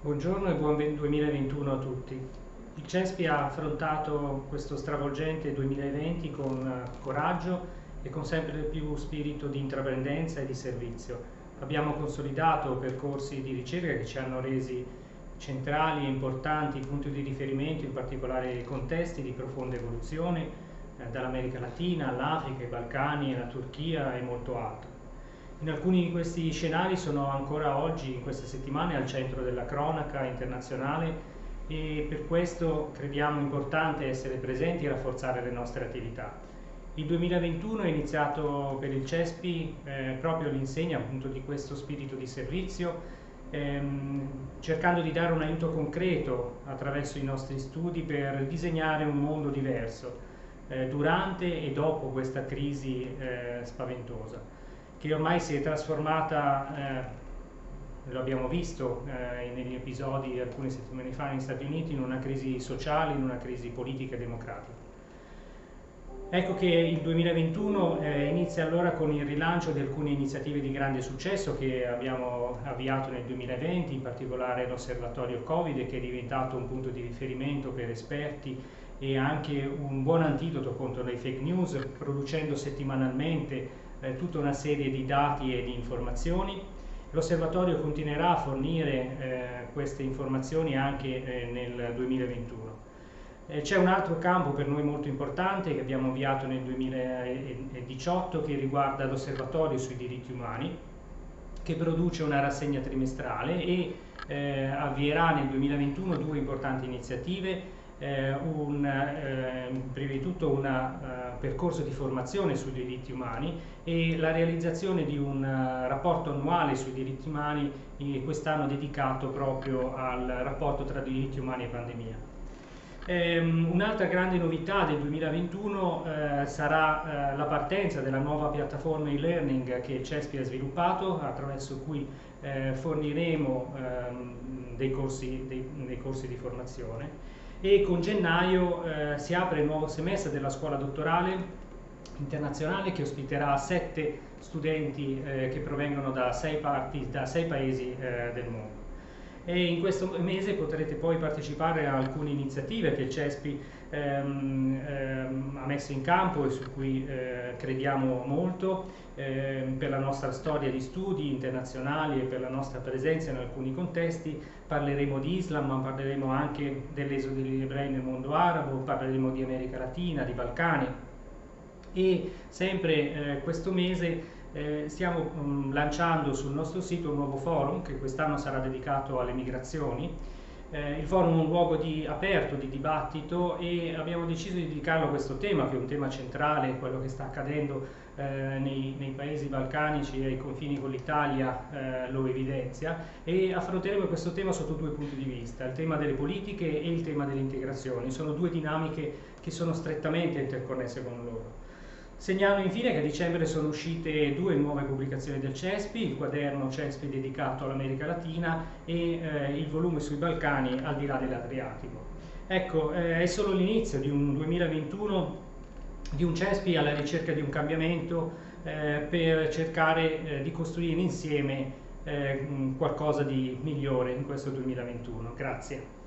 Buongiorno e buon 2021 a tutti. Il CESPI ha affrontato questo stravolgente 2020 con coraggio e con sempre più spirito di intraprendenza e di servizio. Abbiamo consolidato percorsi di ricerca che ci hanno resi centrali e importanti punti di riferimento, in particolare contesti di profonda evoluzione, eh, dall'America Latina all'Africa, ai Balcani, alla Turchia e molto altro. In alcuni di questi scenari sono ancora oggi, in queste settimane, al centro della cronaca internazionale e per questo crediamo importante essere presenti e rafforzare le nostre attività. Il 2021 è iniziato per il CESPI eh, proprio all'insegna appunto di questo spirito di servizio, ehm, cercando di dare un aiuto concreto attraverso i nostri studi per disegnare un mondo diverso eh, durante e dopo questa crisi eh, spaventosa che ormai si è trasformata, eh, lo abbiamo visto eh, negli episodi alcune settimane fa negli Stati Uniti, in una crisi sociale, in una crisi politica e democratica. Ecco che il 2021 eh, inizia allora con il rilancio di alcune iniziative di grande successo che abbiamo avviato nel 2020, in particolare l'osservatorio Covid che è diventato un punto di riferimento per esperti e anche un buon antidoto contro le fake news, producendo settimanalmente eh, tutta una serie di dati e di informazioni. L'osservatorio continuerà a fornire eh, queste informazioni anche eh, nel 2021. Eh, c'è un altro campo per noi molto importante che abbiamo avviato nel 2018 che riguarda l'osservatorio sui diritti umani che produce una rassegna trimestrale e eh, avvierà nel 2021 due importanti iniziative eh, un, eh, prima di tutto un uh, percorso di formazione sui diritti umani e la realizzazione di un uh, rapporto annuale sui diritti umani quest'anno dedicato proprio al rapporto tra diritti umani e pandemia. Um, Un'altra grande novità del 2021 uh, sarà la partenza della nuova piattaforma e-learning che CESPI ha sviluppato attraverso cui forniremo um, dei corsi, dei, dei corsi di formazione e con gennaio eh, si apre il nuovo semestre della scuola dottorale internazionale che ospiterà sette studenti eh, che provengono da sei, parti, da sei paesi eh, del mondo. E in questo mese potrete poi partecipare a alcune iniziative che il CESPI ehm, ehm, ha messo in campo e su cui eh, crediamo molto ehm, per la nostra storia di studi internazionali e per la nostra presenza in alcuni contesti. Parleremo di Islam, ma parleremo anche dell'esodo degli ebrei nel mondo arabo, parleremo di America Latina, di Balcani e sempre eh, questo mese eh, stiamo mh, lanciando sul nostro sito un nuovo forum che quest'anno sarà dedicato alle migrazioni eh, il forum è un luogo di, aperto di dibattito e abbiamo deciso di dedicarlo a questo tema, che è un tema centrale, quello che sta accadendo eh, nei, nei, paesi balcanici e ai confini con l'Italia eh, lo evidenzia e affronteremo questo tema sotto due punti di vista, il tema delle politiche e il tema dell'integrazione. Sono due dinamiche che sono strettamente interconnesse con loro. Segnalo infine che a dicembre sono uscite due nuove pubblicazioni del CESPI, il quaderno CESPI dedicato all'America Latina e eh, il volume sui Balcani al di là dell'Adriatico. Ecco, eh, è solo l'inizio di un 2021 di un CESPI alla ricerca di un cambiamento eh, per cercare eh, di costruire insieme eh, qualcosa di migliore in questo 2021. Grazie.